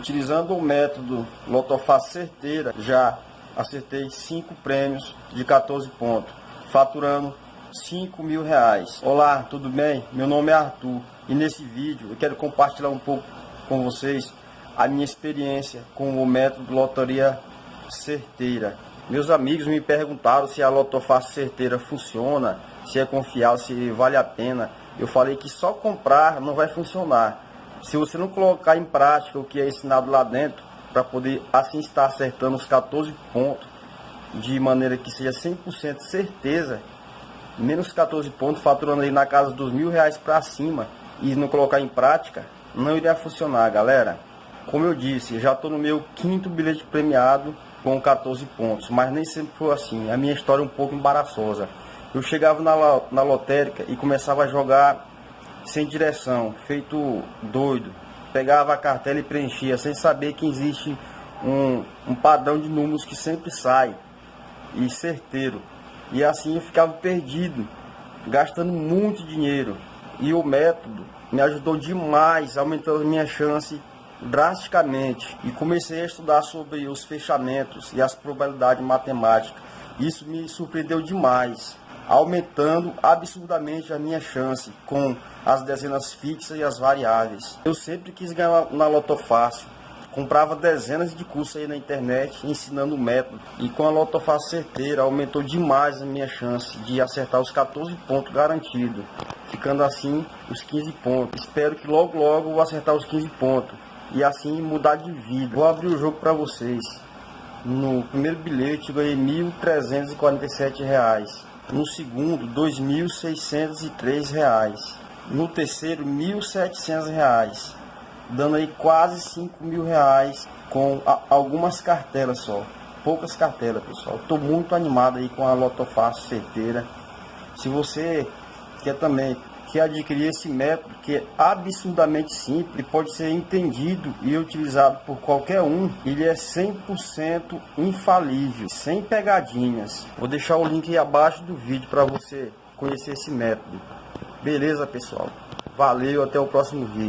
Utilizando o método Lotofácil Certeira, já acertei 5 prêmios de 14 pontos, faturando 5 mil reais. Olá, tudo bem? Meu nome é Arthur e nesse vídeo eu quero compartilhar um pouco com vocês a minha experiência com o método Loteria Certeira. Meus amigos me perguntaram se a Lotofácil Certeira funciona, se é confiável, se vale a pena. Eu falei que só comprar não vai funcionar. Se você não colocar em prática o que é ensinado lá dentro, para poder assim estar acertando os 14 pontos de maneira que seja 100% certeza, menos 14 pontos, faturando aí na casa dos mil reais para cima e não colocar em prática, não iria funcionar, galera. Como eu disse, já estou no meu quinto bilhete premiado com 14 pontos, mas nem sempre foi assim. A minha história é um pouco embaraçosa. Eu chegava na, na lotérica e começava a jogar sem direção, feito doido. Pegava a cartela e preenchia, sem saber que existe um, um padrão de números que sempre sai e certeiro. E assim eu ficava perdido, gastando muito dinheiro. E o método me ajudou demais, aumentando minha chance drasticamente. E comecei a estudar sobre os fechamentos e as probabilidades matemáticas. Isso me surpreendeu demais aumentando absurdamente a minha chance com as dezenas fixas e as variáveis. Eu sempre quis ganhar na Loto Fácil. Comprava dezenas de cursos aí na internet ensinando o método. E com a Loto Fácil certeira aumentou demais a minha chance de acertar os 14 pontos garantidos. Ficando assim os 15 pontos. Espero que logo logo eu vou acertar os 15 pontos. E assim mudar de vida. Vou abrir o jogo para vocês. No primeiro bilhete ganhei R$ 1.347 no segundo R$ 2.603, no terceiro R$ 1.700, dando aí quase 5 mil reais com a, algumas cartelas só, poucas cartelas pessoal. Estou muito animado aí com a Lotofácil certeira. Se você quer também que adquirir esse método que é absurdamente simples pode ser entendido e utilizado por qualquer um. Ele é 100% infalível, sem pegadinhas. Vou deixar o link abaixo do vídeo para você conhecer esse método. Beleza, pessoal? Valeu, até o próximo vídeo.